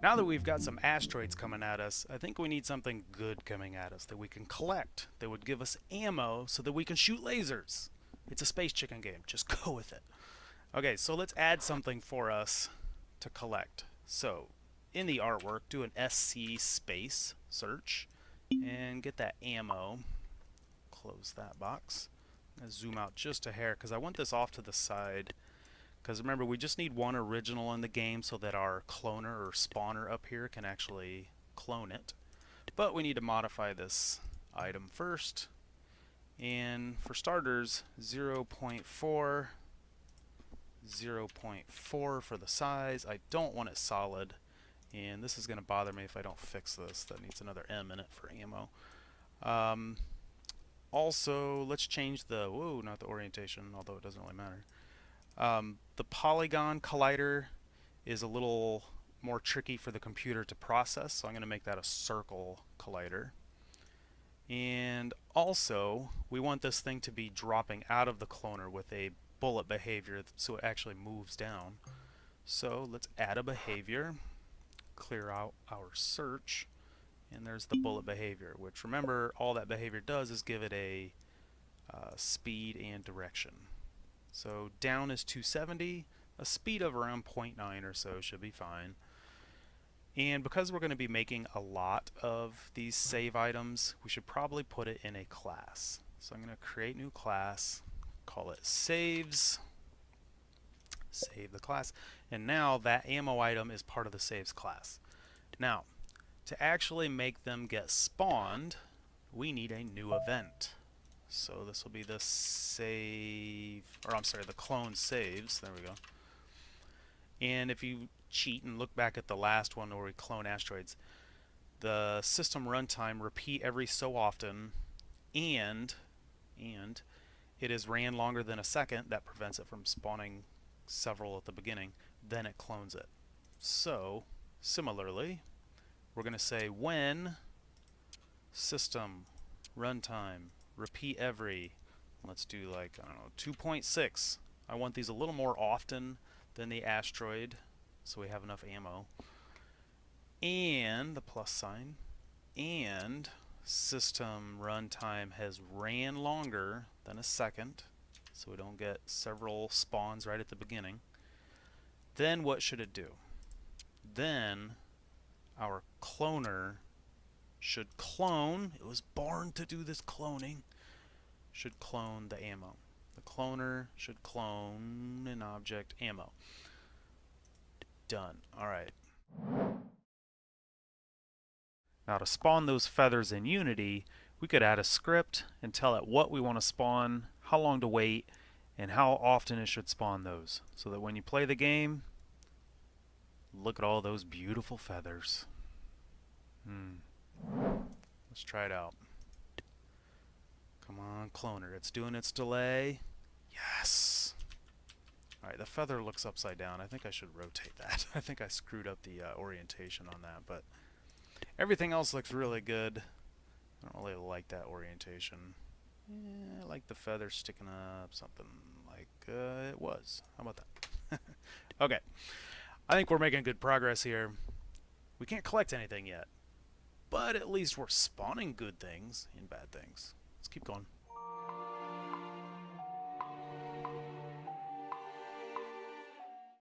Now that we've got some asteroids coming at us, I think we need something good coming at us that we can collect, that would give us ammo so that we can shoot lasers. It's a space chicken game, just go with it. Okay, so let's add something for us to collect. So, in the artwork, do an SC space search and get that ammo. Close that box. zoom out just a hair because I want this off to the side because remember, we just need one original in the game so that our cloner or spawner up here can actually clone it. But we need to modify this item first. And for starters, 0 0.4, 0 0.4 for the size. I don't want it solid. And this is going to bother me if I don't fix this. That needs another M in it for ammo. Um, also, let's change the, whoa, not the orientation, although it doesn't really matter. Um, the polygon collider is a little more tricky for the computer to process, so I'm going to make that a circle collider. And also, we want this thing to be dropping out of the cloner with a bullet behavior so it actually moves down. So let's add a behavior, clear out our search, and there's the bullet behavior, which remember all that behavior does is give it a uh, speed and direction. So down is 270, a speed of around 0.9 or so should be fine. And because we're going to be making a lot of these save items, we should probably put it in a class. So I'm going to create new class, call it saves, save the class, and now that ammo item is part of the saves class. Now, to actually make them get spawned, we need a new event. So this will be the save, or I'm sorry, the clone saves. There we go. And if you cheat and look back at the last one where we clone asteroids, the system runtime repeat every so often, and and it is ran longer than a second. That prevents it from spawning several at the beginning. Then it clones it. So similarly, we're going to say when system runtime repeat every, let's do like, I don't know, 2.6. I want these a little more often than the asteroid, so we have enough ammo. And the plus sign, and system runtime has ran longer than a second, so we don't get several spawns right at the beginning. Then what should it do? Then our cloner should clone. It was born to do this cloning. Should clone the ammo. The cloner should clone an object ammo. Done. Alright. Now to spawn those feathers in Unity, we could add a script and tell it what we want to spawn, how long to wait, and how often it should spawn those. So that when you play the game, look at all those beautiful feathers. Hmm. Let's try it out. Come on, cloner. It's doing its delay. Yes! Alright, the feather looks upside down. I think I should rotate that. I think I screwed up the uh, orientation on that, but everything else looks really good. I don't really like that orientation. Yeah, I like the feather sticking up, something like uh, it was. How about that? okay. I think we're making good progress here. We can't collect anything yet. But at least we're spawning good things and bad things. Let's keep going.